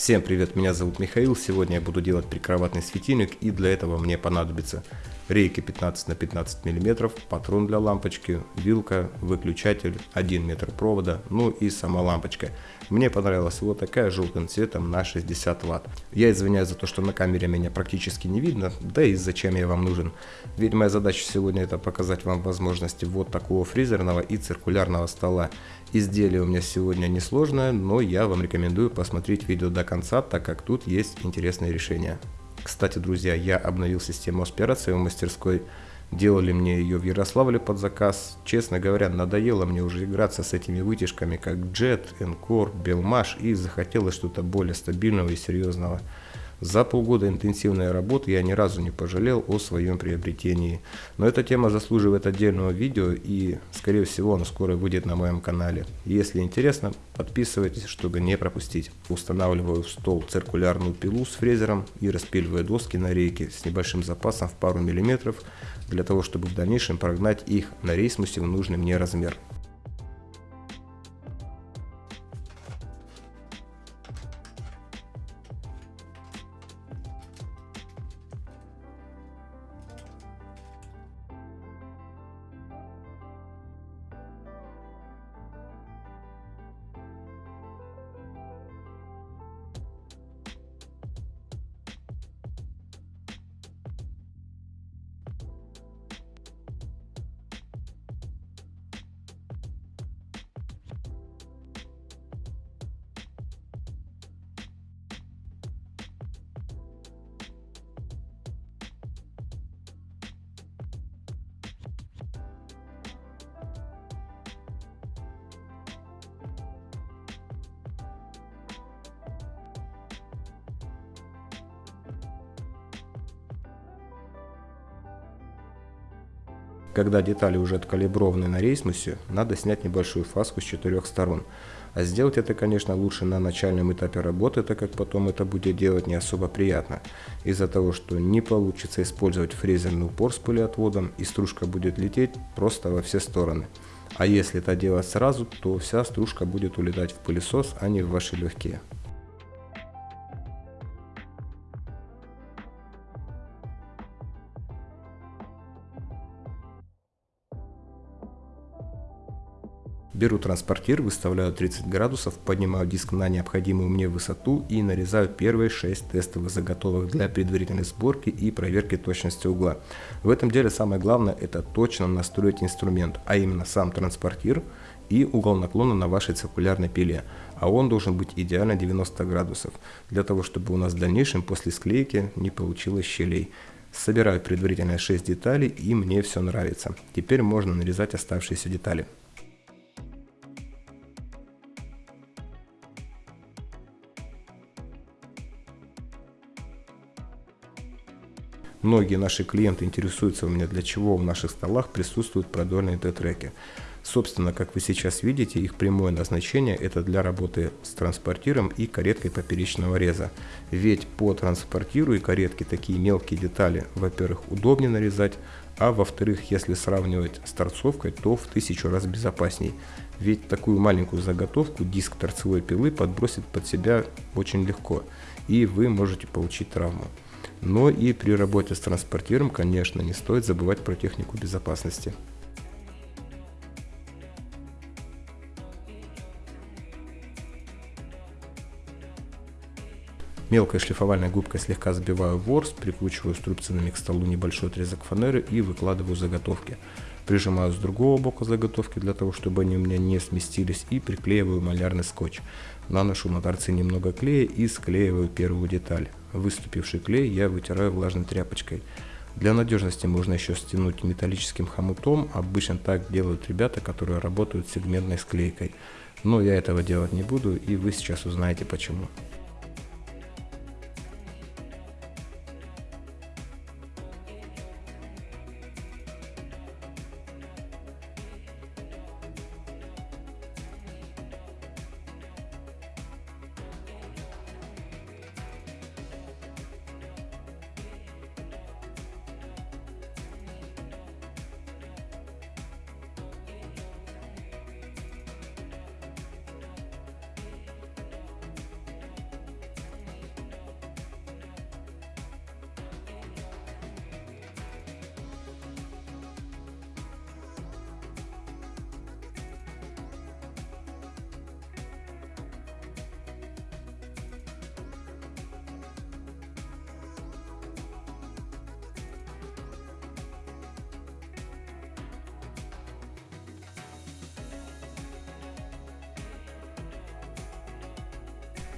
Всем привет, меня зовут Михаил. Сегодня я буду делать прикроватный светильник и для этого мне понадобится рейки 15 на 15 мм, патрон для лампочки, вилка, выключатель, 1 метр провода, ну и сама лампочка. Мне понравилась вот такая желтым цветом на 60 ватт. Я извиняюсь за то, что на камере меня практически не видно, да и зачем я вам нужен. Ведь моя задача сегодня это показать вам возможности вот такого фрезерного и циркулярного стола. Изделие у меня сегодня несложное, но я вам рекомендую посмотреть видео до конца, так как тут есть интересные решения. Кстати, друзья, я обновил систему аспирации в мастерской. Делали мне ее в Ярославле под заказ. Честно говоря, надоело мне уже играться с этими вытяжками, как Jet, Encore, Belmash, и захотелось что-то более стабильного и серьезного. За полгода интенсивной работы я ни разу не пожалел о своем приобретении. Но эта тема заслуживает отдельного видео и, скорее всего, оно скоро выйдет на моем канале. Если интересно, подписывайтесь, чтобы не пропустить. Устанавливаю в стол циркулярную пилу с фрезером и распиливаю доски на рейке с небольшим запасом в пару миллиметров, для того, чтобы в дальнейшем прогнать их на рейсмусе в нужный мне размер. Когда детали уже откалиброваны на рейсмусе, надо снять небольшую фаску с четырех сторон. А сделать это, конечно, лучше на начальном этапе работы, так как потом это будет делать не особо приятно. Из-за того, что не получится использовать фрезерный упор с пылеотводом, и стружка будет лететь просто во все стороны. А если это делать сразу, то вся стружка будет улетать в пылесос, а не в ваши легкие. Беру транспортир, выставляю 30 градусов, поднимаю диск на необходимую мне высоту и нарезаю первые 6 тестовых заготовок для предварительной сборки и проверки точности угла. В этом деле самое главное это точно настроить инструмент, а именно сам транспортир и угол наклона на вашей циркулярной пиле. А он должен быть идеально 90 градусов, для того чтобы у нас в дальнейшем после склейки не получилось щелей. Собираю предварительно 6 деталей и мне все нравится. Теперь можно нарезать оставшиеся детали. Многие наши клиенты интересуются у меня, для чего в наших столах присутствуют продольные Т-треки. Собственно, как вы сейчас видите, их прямое назначение это для работы с транспортиром и кареткой поперечного реза. Ведь по транспортиру и каретке такие мелкие детали, во-первых, удобнее нарезать, а во-вторых, если сравнивать с торцовкой, то в тысячу раз безопасней. Ведь такую маленькую заготовку диск торцевой пилы подбросит под себя очень легко, и вы можете получить травму. Но и при работе с транспортиром, конечно, не стоит забывать про технику безопасности. Мелкой шлифовальной губкой слегка забиваю ворс, прикручиваю струбцинами к столу небольшой отрезок фанеры и выкладываю заготовки. Прижимаю с другого бока заготовки для того, чтобы они у меня не сместились и приклеиваю малярный скотч. Наношу на торцы немного клея и склеиваю первую деталь. Выступивший клей я вытираю влажной тряпочкой. Для надежности можно еще стянуть металлическим хомутом, обычно так делают ребята, которые работают с сегментной склейкой. Но я этого делать не буду и вы сейчас узнаете почему.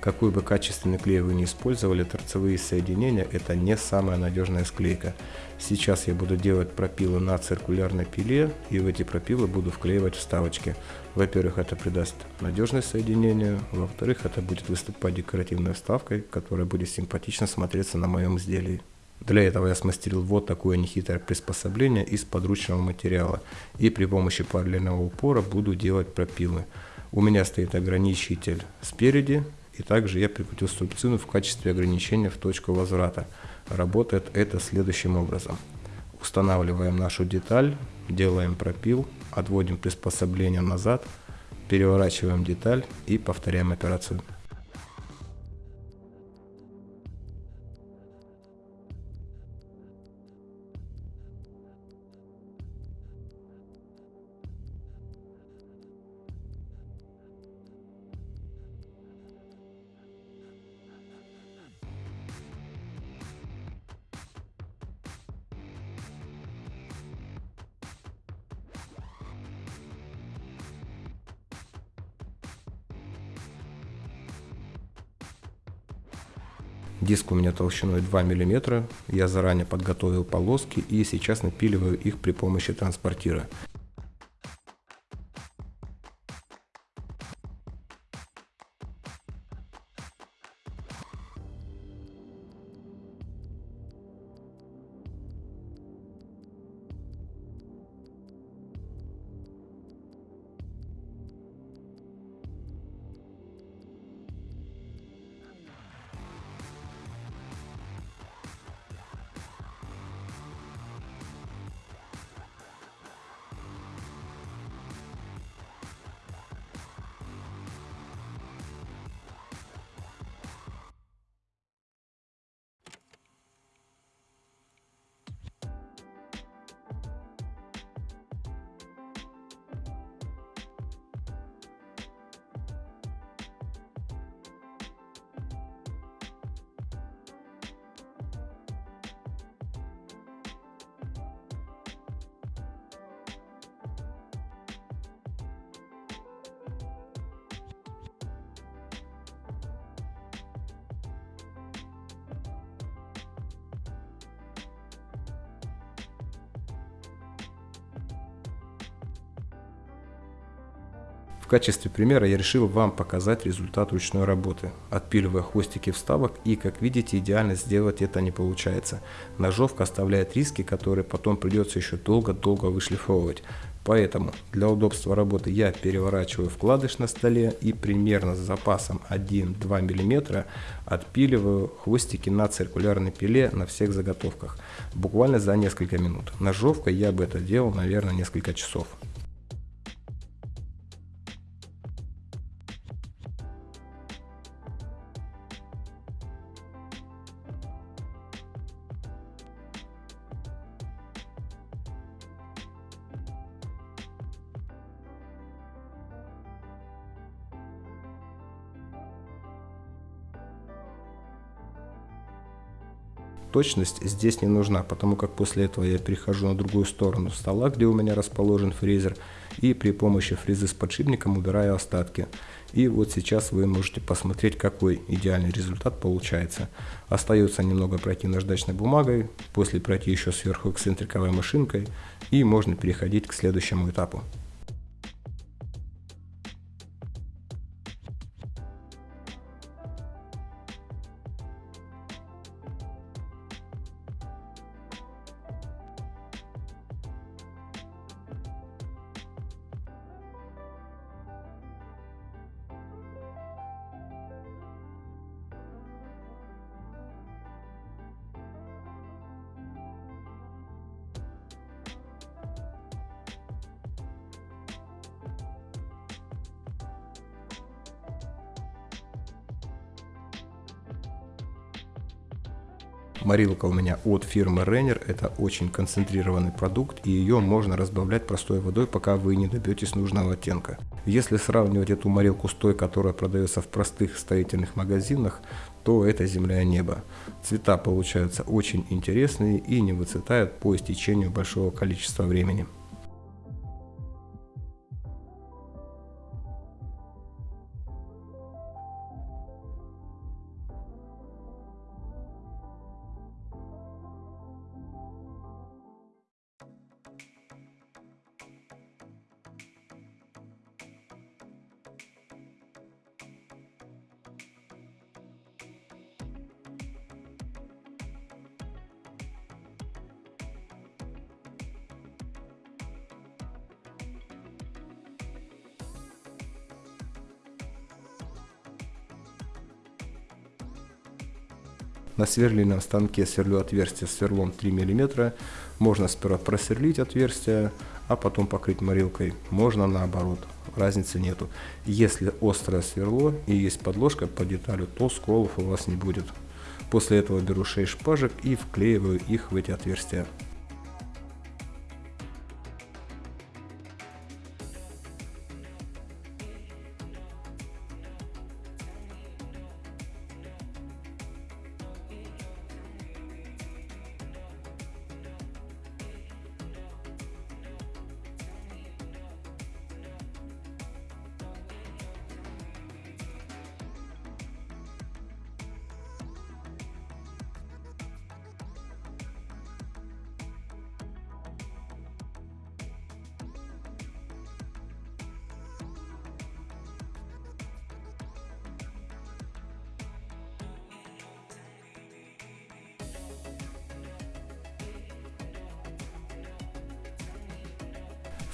Какой бы качественный клей вы не использовали, торцевые соединения это не самая надежная склейка. Сейчас я буду делать пропилы на циркулярной пиле и в эти пропилы буду вклеивать вставочки. Во-первых, это придаст надежность соединению, во-вторых, это будет выступать декоративной вставкой, которая будет симпатично смотреться на моем изделии. Для этого я смастерил вот такое нехитрое приспособление из подручного материала. И при помощи параллельного упора буду делать пропилы. У меня стоит ограничитель спереди, и также я прикрутил струбцину в качестве ограничения в точку возврата. Работает это следующим образом. Устанавливаем нашу деталь, делаем пропил, отводим приспособление назад, переворачиваем деталь и повторяем операцию. Диск у меня толщиной 2 мм. Я заранее подготовил полоски и сейчас напиливаю их при помощи транспортира. Качестве примера я решил вам показать результат ручной работы, отпиливая хвостики вставок и как видите идеально сделать это не получается. Ножовка оставляет риски, которые потом придется еще долго-долго вышлифовывать. Поэтому для удобства работы я переворачиваю вкладыш на столе и примерно с запасом 1-2 мм отпиливаю хвостики на циркулярной пиле на всех заготовках. Буквально за несколько минут. Ножовкой я бы это делал, наверное, несколько часов. Точность здесь не нужна, потому как после этого я перехожу на другую сторону стола, где у меня расположен фрезер, и при помощи фрезы с подшипником убираю остатки. И вот сейчас вы можете посмотреть, какой идеальный результат получается. Остается немного пройти наждачной бумагой, после пройти еще сверху эксцентриковой машинкой, и можно переходить к следующему этапу. Морилка у меня от фирмы Renner. Это очень концентрированный продукт, и ее можно разбавлять простой водой, пока вы не добьетесь нужного оттенка. Если сравнивать эту морилку с той, которая продается в простых строительных магазинах, то это земля и небо. Цвета получаются очень интересные и не выцветают по истечению большого количества времени. На сверлильном станке сверлю отверстие сверлом 3 мм. Можно сперва просверлить отверстие, а потом покрыть морилкой. Можно наоборот, разницы нету. Если острое сверло и есть подложка по деталю, то сколов у вас не будет. После этого беру 6 шпажек и вклеиваю их в эти отверстия.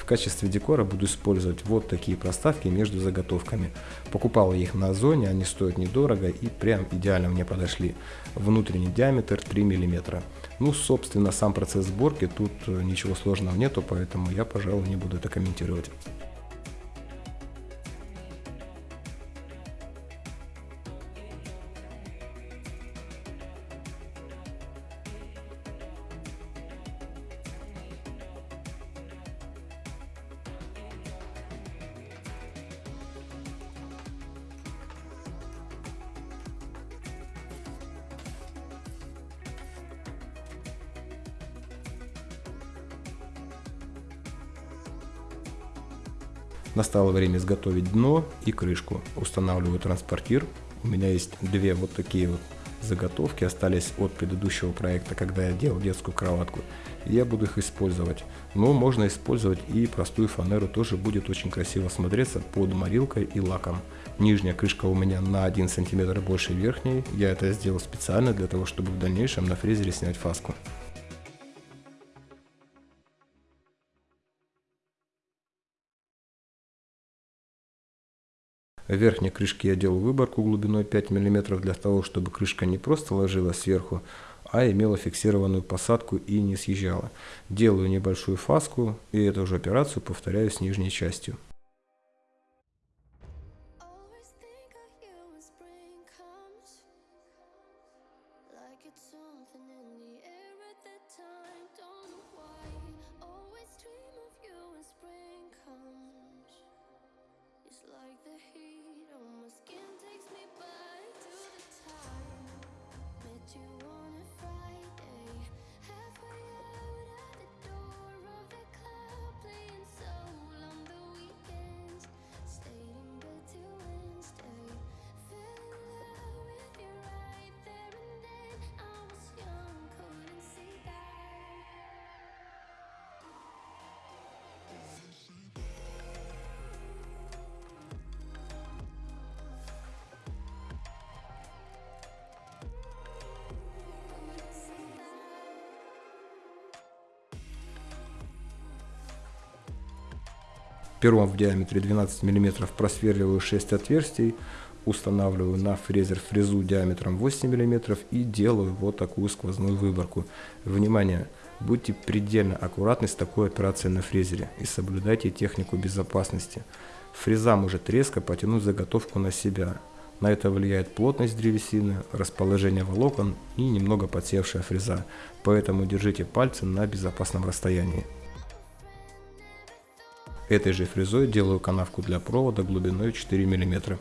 Качестве декора буду использовать вот такие проставки между заготовками. Покупал их на Озоне, они стоят недорого и прям идеально мне подошли. Внутренний диаметр 3 мм. Ну, собственно, сам процесс сборки, тут э, ничего сложного нету, поэтому я, пожалуй, не буду это комментировать. Настало время изготовить дно и крышку. Устанавливаю транспортир. У меня есть две вот такие вот заготовки, остались от предыдущего проекта, когда я делал детскую кроватку. Я буду их использовать. Но можно использовать и простую фанеру, тоже будет очень красиво смотреться под морилкой и лаком. Нижняя крышка у меня на 1 см больше верхней. Я это сделал специально для того, чтобы в дальнейшем на фрезере снять фаску. В верхней крышке я делал выборку глубиной 5 мм для того, чтобы крышка не просто ложилась сверху, а имела фиксированную посадку и не съезжала. Делаю небольшую фаску и эту же операцию повторяю с нижней частью. Пером в диаметре 12 мм просверливаю 6 отверстий, устанавливаю на фрезер фрезу диаметром 8 мм и делаю вот такую сквозную выборку. Внимание! Будьте предельно аккуратны с такой операцией на фрезере и соблюдайте технику безопасности. Фреза может резко потянуть заготовку на себя. На это влияет плотность древесины, расположение волокон и немного подсевшая фреза, поэтому держите пальцы на безопасном расстоянии. Этой же фрезой делаю канавку для провода глубиной 4 мм.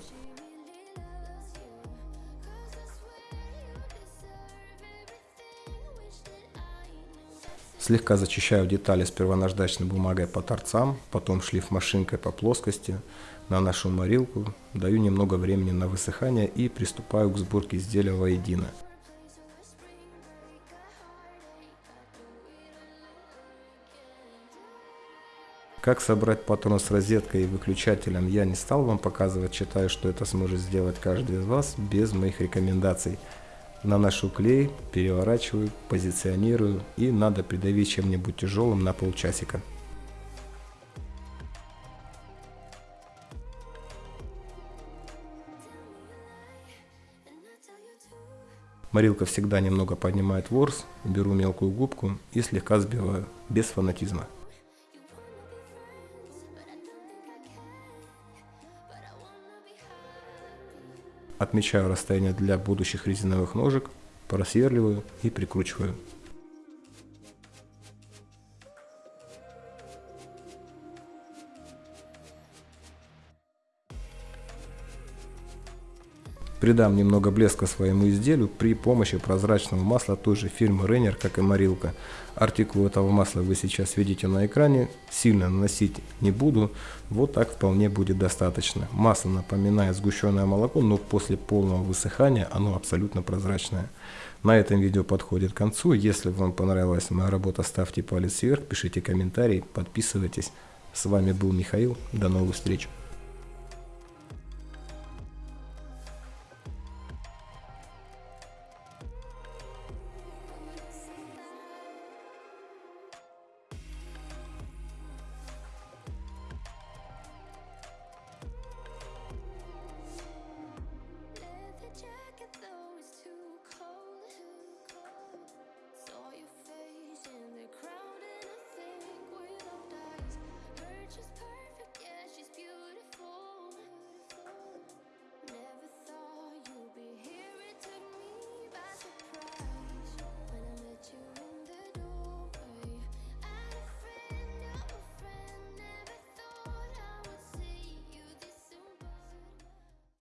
Слегка зачищаю детали сперва наждачной бумагой по торцам, потом шлиф машинкой по плоскости, наношу морилку, даю немного времени на высыхание и приступаю к сборке изделия воедино. Как собрать патрон с розеткой и выключателем я не стал вам показывать, считаю, что это сможет сделать каждый из вас без моих рекомендаций. Наношу клей, переворачиваю, позиционирую и надо придавить чем-нибудь тяжелым на полчасика. Морилка всегда немного поднимает ворс, беру мелкую губку и слегка сбиваю, без фанатизма. Отмечаю расстояние для будущих резиновых ножек, просверливаю и прикручиваю. Придам немного блеска своему изделию при помощи прозрачного масла той же фирмы Renner, как и морилка. Артикул этого масла вы сейчас видите на экране. Сильно наносить не буду. Вот так вполне будет достаточно. Масло напоминает сгущенное молоко, но после полного высыхания оно абсолютно прозрачное. На этом видео подходит к концу. Если вам понравилась моя работа, ставьте палец вверх, пишите комментарии, подписывайтесь. С вами был Михаил. До новых встреч.